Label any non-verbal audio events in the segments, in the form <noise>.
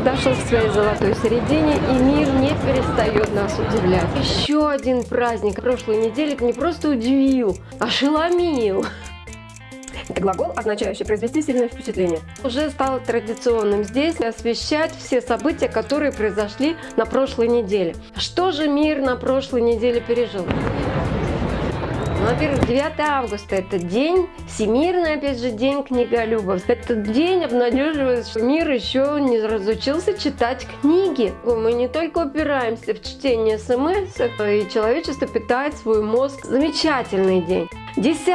подошел к своей золотой середине, и мир не перестает нас удивлять. Еще один праздник прошлой недели не просто удивил, а ошеломил. Это глагол, означающий произвести сильное впечатление. Уже стало традиционным здесь освещать все события, которые произошли на прошлой неделе. Что же мир на прошлой неделе пережил? Ну, во-первых, 9 августа – это день, всемирный, опять же, день книголюбов. Этот день обнадеживает, что мир еще не разучился читать книги. Мы не только упираемся в чтение смс, и человечество питает свой мозг. Замечательный день. 10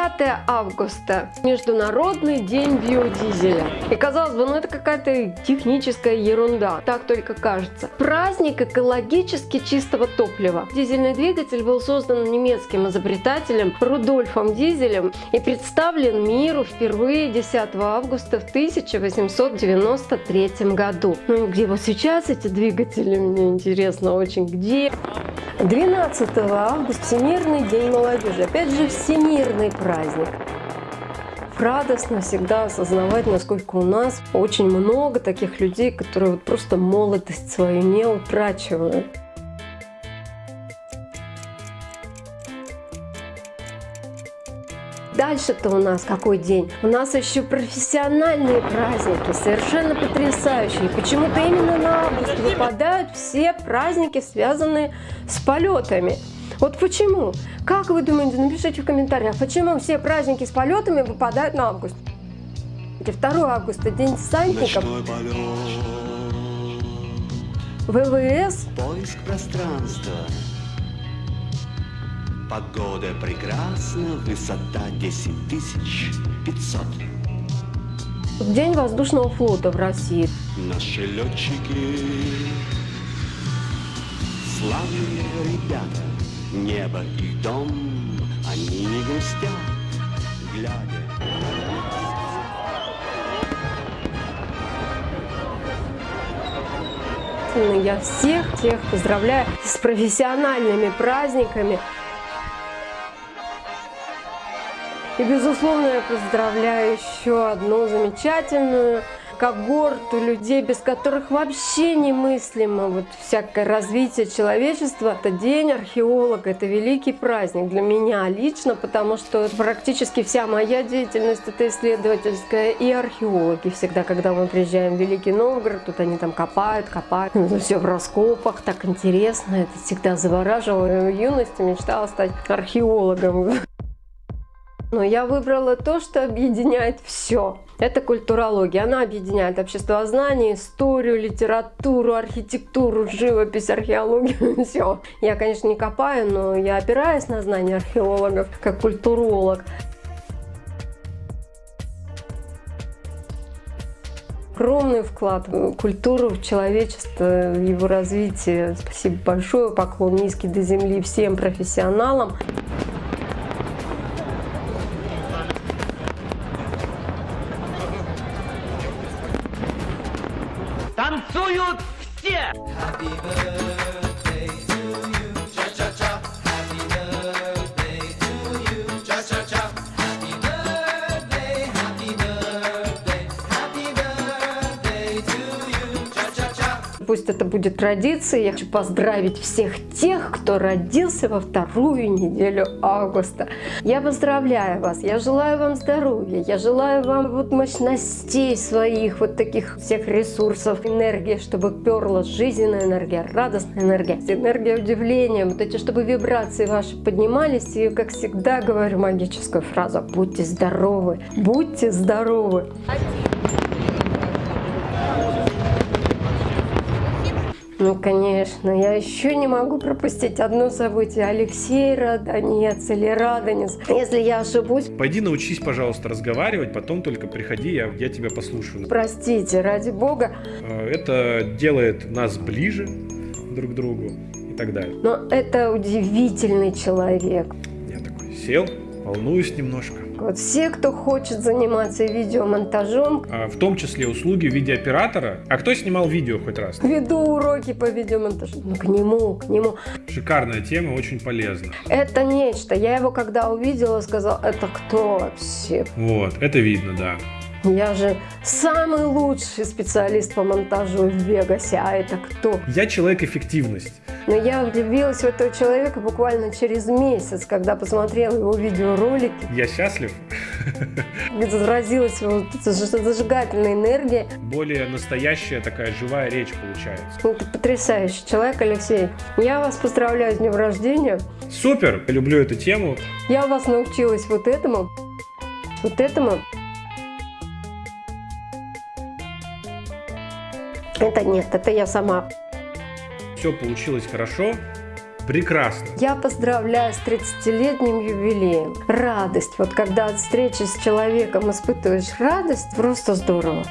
августа – Международный день биодизеля. И казалось бы, ну это какая-то техническая ерунда, так только кажется. Праздник экологически чистого топлива. Дизельный двигатель был создан немецким изобретателем Рудольфом Дизелем и представлен миру впервые 10 августа в 1893 году. Ну где вот сейчас эти двигатели, мне интересно очень, где? 12 августа – Всемирный день молодежи. Опять же, всемирный праздник. Радостно всегда осознавать, насколько у нас очень много таких людей, которые вот просто молодость свою не утрачивают. Дальше-то у нас какой день? У нас еще профессиональные праздники, совершенно потрясающие. Почему-то именно на август выпадают все праздники, связанные с полетами. Вот почему? Как вы думаете, напишите в комментариях, почему все праздники с полетами выпадают на август? 2 августа, день десантников. ВВС. Поиск пространства. Погода прекрасна, высота 10 500. День воздушного флота в России. Наши летчики, славные ребята, небо и дом, они не грустят, глядя. Я всех тех поздравляю с профессиональными праздниками. И, безусловно, я поздравляю еще одну замечательную когорту людей, без которых вообще немыслимо вот всякое развитие человечества. Это День археолога, это великий праздник для меня лично, потому что практически вся моя деятельность это исследовательская и археологи. Всегда, когда мы приезжаем в Великий Новгород, тут они там копают, копают, все в раскопах, так интересно, это всегда завораживало. В юности мечтала стать археологом. Но я выбрала то, что объединяет все. Это культурология. Она объединяет обществознание, историю, литературу, архитектуру, живопись, археологию. <laughs> Все. Я, конечно, не копаю, но я опираюсь на знания археологов, как культуролог. огромный вклад в культуру, в человечество, в его развитие. Спасибо большое, поклон низкий до земли всем профессионалам. Пусть это будет традицией. Я хочу поздравить всех тех, кто родился во вторую неделю августа. Я поздравляю вас, я желаю вам здоровья, я желаю вам вот мощностей своих, вот таких всех ресурсов, энергии, чтобы перла жизненная энергия, радостная энергия, энергия удивления, вот эти, чтобы вибрации ваши поднимались. И, как всегда, говорю магическую фразу «Будьте здоровы! Будьте здоровы!» Ну, конечно, я еще не могу пропустить одно событие. Алексей Радонец или Радонец. Если я ошибусь... Пойди научись, пожалуйста, разговаривать, потом только приходи, я, я тебя послушаю. Простите, ради бога. Э, это делает нас ближе друг к другу и так далее. Но это удивительный человек. Я такой сел, волнуюсь немножко. Вот все, кто хочет заниматься видеомонтажом. А, в том числе услуги видеооператора. А кто снимал видео хоть раз? Веду уроки по видеомонтажу. Ну, к нему, к нему. Шикарная тема, очень полезна. Это нечто. Я его когда увидела, сказала, это кто вообще? Вот, это видно, да. Я же самый лучший специалист по монтажу в Вегасе, а это кто? Я человек эффективность. Но я влюбилась в этого человека буквально через месяц, когда посмотрела его видеоролики, Я счастлив. заразилась вот эта заж- зажигательная энергия. Более настоящая такая живая речь получается. Ну, Ты потрясающий человек, Алексей. Я вас поздравляю с днем рождения. Супер! Люблю эту тему. Я вас научилась вот этому, вот этому. Это нет, это я сама. Все получилось хорошо. Прекрасно. Я поздравляю с 30-летним юбилеем. Радость. Вот когда от встречи с человеком испытываешь радость, просто здорово.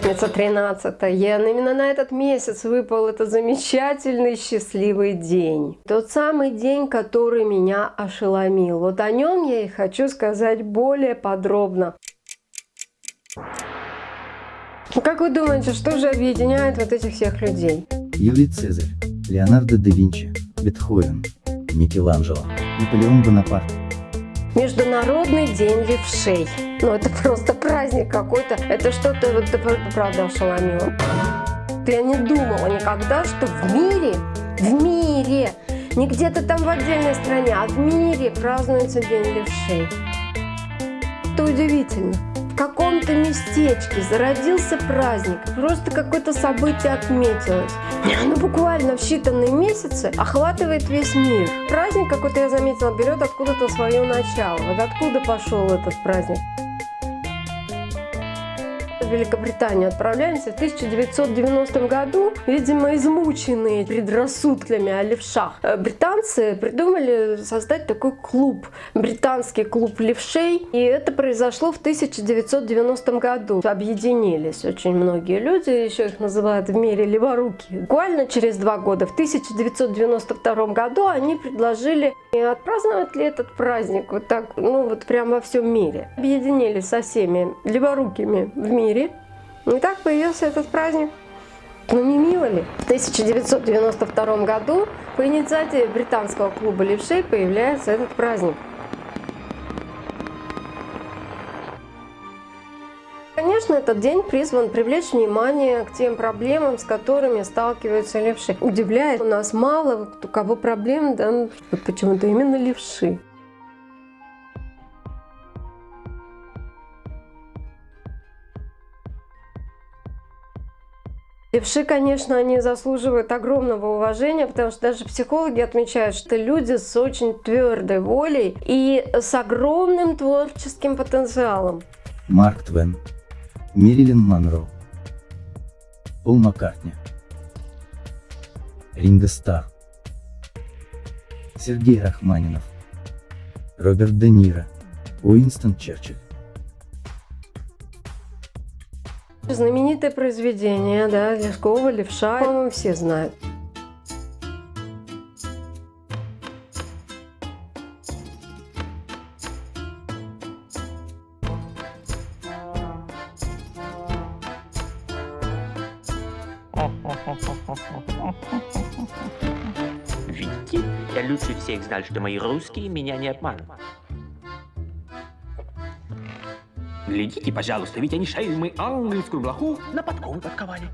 Пятница 13 Я именно на этот месяц выпал этот замечательный счастливый день. Тот самый день, который меня ошеломил. Вот о нем я и хочу сказать более подробно. Ну, Как вы думаете, что же объединяет вот этих всех людей? Юлий Цезарь, Леонардо да Винчи, Бетховен, Микеланджело, Наполеон Бонапарт. Международный день левшей. Ну, это просто праздник какой-то. Это что-то, вот, правда ошеломило. Я не думала никогда, что в мире, в мире, не где-то там в отдельной стране, а в мире празднуется День левшей. Это удивительно. В каком-то местечке зародился праздник, просто какое-то событие отметилось. Оно буквально в считанные месяцы охватывает весь мир. Праздник какой-то, я заметила, берет откуда-то свое начало. Вот откуда пошел этот праздник? В Великобританию отправляемся в 1990 году, видимо, измученные предрассудками о левшах. Э, Британцы придумали создать такой клуб, британский клуб левшей, и это произошло в 1990 году. Объединились очень многие люди, еще их называют в мире леворуки. Буквально через два года, в 1992 году, они предложили отпраздновать ли этот праздник вот так, ну вот прямо во всем мире. Объединились со всеми леворукими в мире. И так появился этот праздник. Ну не мило ли? В 1992 году по инициативе британского клуба левшей появляется этот праздник. Конечно, этот день призван привлечь внимание к тем проблемам, с которыми сталкиваются левши. Удивляет, у нас мало у кого проблем, да, ну, почему-то именно левши. Левши, конечно, они заслуживают огромного уважения, потому что даже психологи отмечают, что люди с очень твердой волей и с огромным творческим потенциалом. Марк Твен, Мерилин Монро, Пол Маккартни, Ринго Стар, Сергей Рахманинов, Роберт Де Ниро, Уинстон Черчилль. Знаменитое произведение, да, Лескова, Левша, по-моему, все знают. Видите, я лучше всех знал, что мои русские меня не обманывают. Глядите, пожалуйста, ведь они шельмы ангельскую блоху на подковы подковали.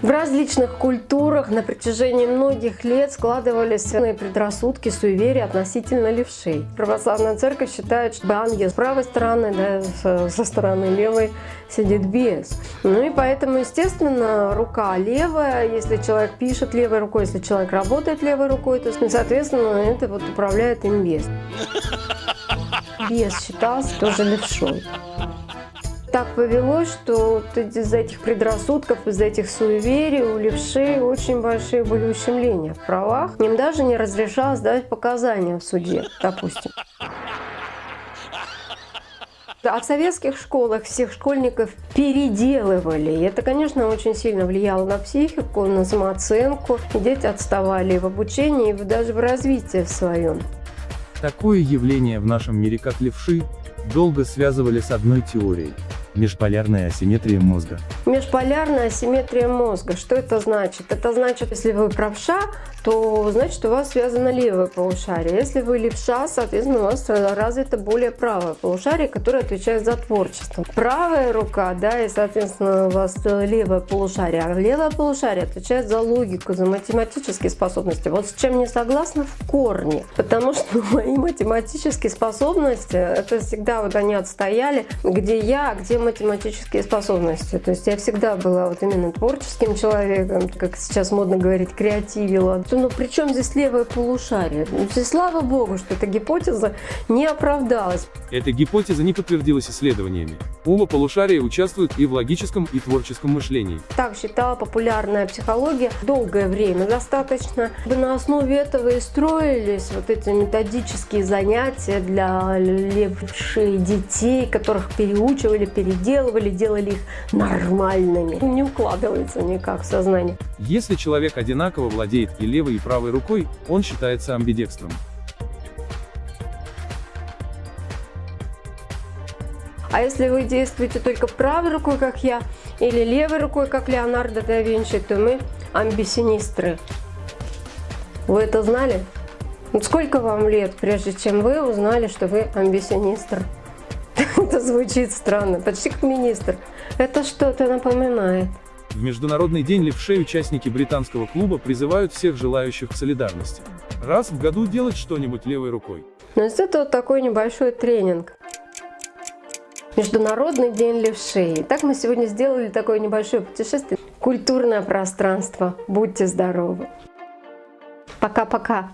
В различных культурах на протяжении многих лет складывались разные предрассудки, суеверия относительно левшей. Православная церковь считает, что ангел с правой стороны, да, со, стороны левой сидит бес. Ну и поэтому, естественно, рука левая, если человек пишет левой рукой, если человек работает левой рукой, то, соответственно, это вот управляет им бес. Бес считался тоже левшой так повелось, что вот из-за этих предрассудков, из-за этих суеверий у левшей очень большие были ущемления в правах. Им даже не разрешалось давать показания в суде, допустим. А в советских школах всех школьников переделывали. И это, конечно, очень сильно влияло на психику, на самооценку. Дети отставали и в обучении, и даже в развитии в своем. Такое явление в нашем мире как левши, долго связывали с одной теорией. Межполярная асимметрия мозга. Межполярная асимметрия мозга. Что это значит? Это значит, если вы правша, то значит у вас связано левое полушарие. Если вы левша, соответственно, у вас развито более правое полушарие, которое отвечает за творчество. Правая рука, да, и, соответственно, у вас левое полушарие. А левое полушарие отвечает за логику, за математические способности. Вот с чем не согласна в корне. Потому что <laughs> мои математические способности, это всегда вот они отстояли, где я, где математические способности. То есть я всегда была вот именно творческим человеком, как сейчас модно говорить, креативила. Ну при чем здесь левое полушарие? Ну, здесь слава богу, что эта гипотеза не оправдалась. Эта гипотеза не подтвердилась исследованиями. Оба полушария участвуют и в логическом, и творческом мышлении. Так считала популярная психология долгое время достаточно. На основе этого и строились вот эти методические занятия для левшей детей, которых переучивали, переделывали, делали их нормальными. Не укладывается никак в сознание. Если человек одинаково владеет и левой, и правой рукой, он считается амбидекстром. А если вы действуете только правой рукой, как я, или левой рукой, как Леонардо да Винчи, то мы амбисинистры. Вы это знали? Сколько вам лет, прежде чем вы узнали, что вы амбисинистр? Это звучит странно, почти как министр. Это что-то напоминает. В Международный день левшей участники британского клуба призывают всех желающих к солидарности. Раз в году делать что-нибудь левой рукой. Но есть это вот такой небольшой тренинг. Международный день левшей. Так мы сегодня сделали такое небольшое путешествие. Культурное пространство. Будьте здоровы. Пока-пока.